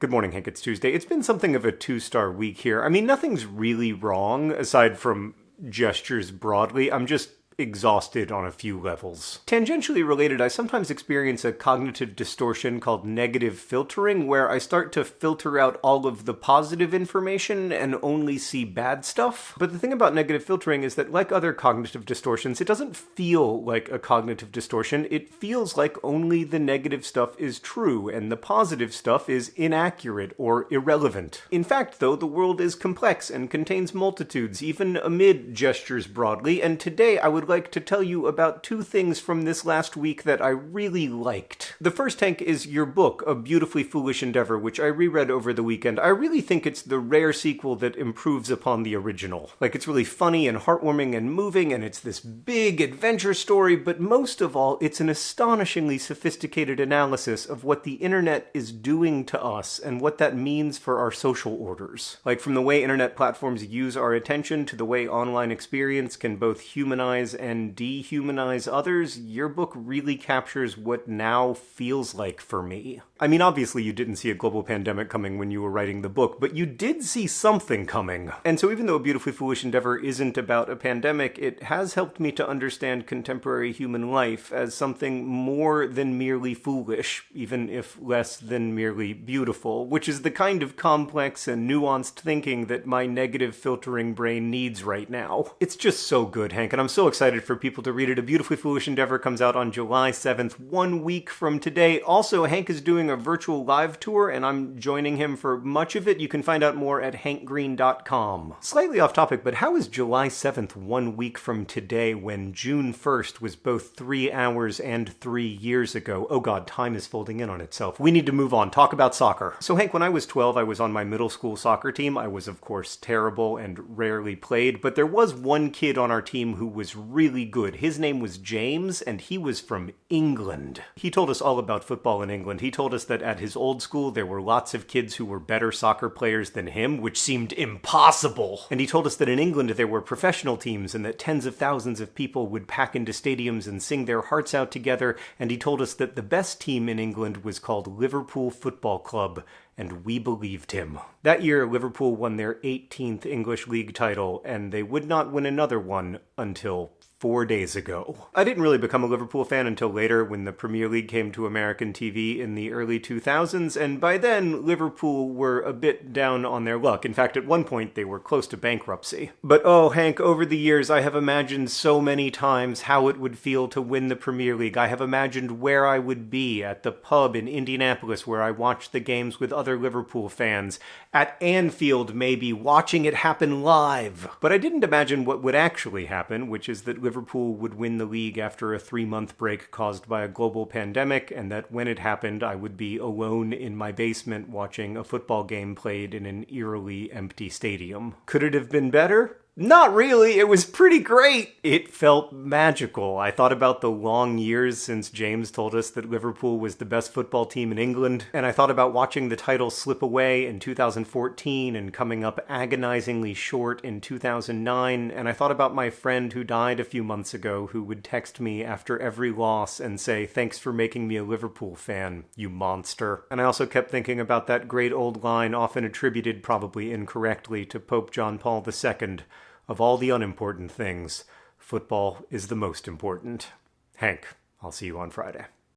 Good morning, Hank. It's Tuesday. It's been something of a two star week here. I mean, nothing's really wrong aside from gestures broadly. I'm just exhausted on a few levels. Tangentially related, I sometimes experience a cognitive distortion called negative filtering, where I start to filter out all of the positive information and only see bad stuff. But the thing about negative filtering is that, like other cognitive distortions, it doesn't feel like a cognitive distortion. It feels like only the negative stuff is true and the positive stuff is inaccurate or irrelevant. In fact, though, the world is complex and contains multitudes, even amid gestures broadly, and today I would would like to tell you about two things from this last week that I really liked. The first, Hank, is your book, A Beautifully Foolish Endeavor, which I reread over the weekend. I really think it's the rare sequel that improves upon the original. Like, it's really funny and heartwarming and moving, and it's this big adventure story, but most of all, it's an astonishingly sophisticated analysis of what the internet is doing to us and what that means for our social orders. Like, from the way internet platforms use our attention to the way online experience can both humanize and dehumanize others, your book really captures what now feels like for me. I mean, obviously, you didn't see a global pandemic coming when you were writing the book, but you did see something coming. And so, even though A Beautifully Foolish Endeavor isn't about a pandemic, it has helped me to understand contemporary human life as something more than merely foolish, even if less than merely beautiful, which is the kind of complex and nuanced thinking that my negative filtering brain needs right now. It's just so good, Hank, and I'm so excited for people to read it. A Beautifully Foolish Endeavor comes out on July 7th, one week from today. Also, Hank is doing a virtual live tour, and I'm joining him for much of it. You can find out more at hankgreen.com. Slightly off topic, but how is July 7th one week from today when June 1st was both three hours and three years ago? Oh god, time is folding in on itself. We need to move on. Talk about soccer. So, Hank, when I was 12, I was on my middle school soccer team. I was, of course, terrible and rarely played, but there was one kid on our team who was really good. His name was James, and he was from England. He told us all about football in England. He told us that at his old school there were lots of kids who were better soccer players than him, which seemed impossible. And he told us that in England there were professional teams and that tens of thousands of people would pack into stadiums and sing their hearts out together. And he told us that the best team in England was called Liverpool Football Club, and we believed him. That year, Liverpool won their 18th English League title, and they would not win another one until four days ago. I didn't really become a Liverpool fan until later when the Premier League came to American TV in the early 2000s, and by then, Liverpool were a bit down on their luck. In fact, at one point, they were close to bankruptcy. But oh, Hank, over the years, I have imagined so many times how it would feel to win the Premier League. I have imagined where I would be at the pub in Indianapolis where I watched the games with other Liverpool fans, at Anfield, maybe, watching it happen live. But I didn't imagine what would actually happen, which is that Liverpool would win the league after a three month break caused by a global pandemic, and that when it happened, I would be alone in my basement watching a football game played in an eerily empty stadium. Could it have been better? Not really. It was pretty great. It felt magical. I thought about the long years since James told us that Liverpool was the best football team in England, and I thought about watching the title slip away in 2014 and coming up agonizingly short in 2009, and I thought about my friend who died a few months ago who would text me after every loss and say, Thanks for making me a Liverpool fan, you monster. And I also kept thinking about that great old line, often attributed probably incorrectly to Pope John Paul II of all the unimportant things, football is the most important. Hank, I'll see you on Friday.